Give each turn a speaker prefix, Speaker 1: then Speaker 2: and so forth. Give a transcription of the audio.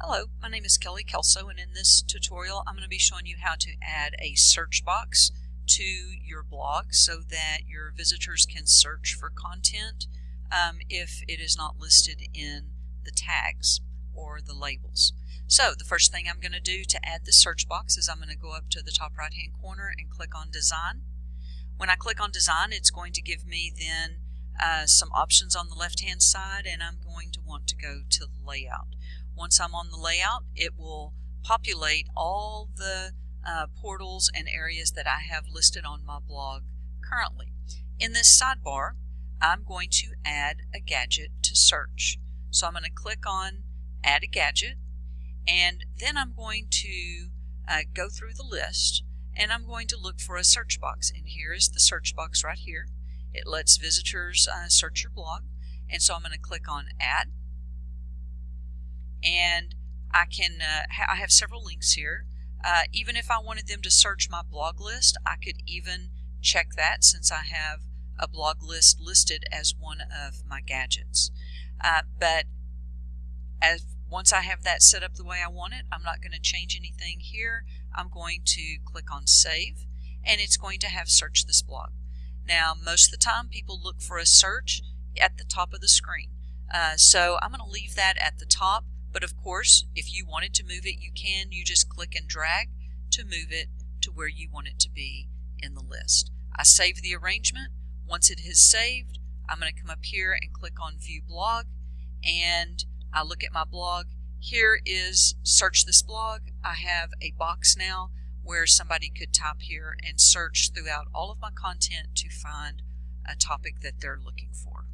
Speaker 1: Hello, my name is Kelly Kelso and in this tutorial I'm going to be showing you how to add a search box to your blog so that your visitors can search for content um, if it is not listed in the tags or the labels. So the first thing I'm going to do to add the search box is I'm going to go up to the top right hand corner and click on design. When I click on design it's going to give me then uh, some options on the left hand side and I'm going to want to go to layout. Once I'm on the layout, it will populate all the uh, portals and areas that I have listed on my blog currently. In this sidebar, I'm going to add a gadget to search. So I'm going to click on add a gadget and then I'm going to uh, go through the list and I'm going to look for a search box and here is the search box right here. It lets visitors uh, search your blog and so I'm going to click on add and I can uh, ha I have several links here. Uh, even if I wanted them to search my blog list, I could even check that since I have a blog list listed as one of my gadgets. Uh, but as once I have that set up the way I want it, I'm not going to change anything here. I'm going to click on save and it's going to have search this blog. Now most of the time people look for a search at the top of the screen. Uh, so I'm going to leave that at the top but of course, if you wanted to move it, you can. You just click and drag to move it to where you want it to be in the list. I save the arrangement. Once it is saved, I'm going to come up here and click on View Blog, and I look at my blog. Here is Search This Blog. I have a box now where somebody could type here and search throughout all of my content to find a topic that they're looking for.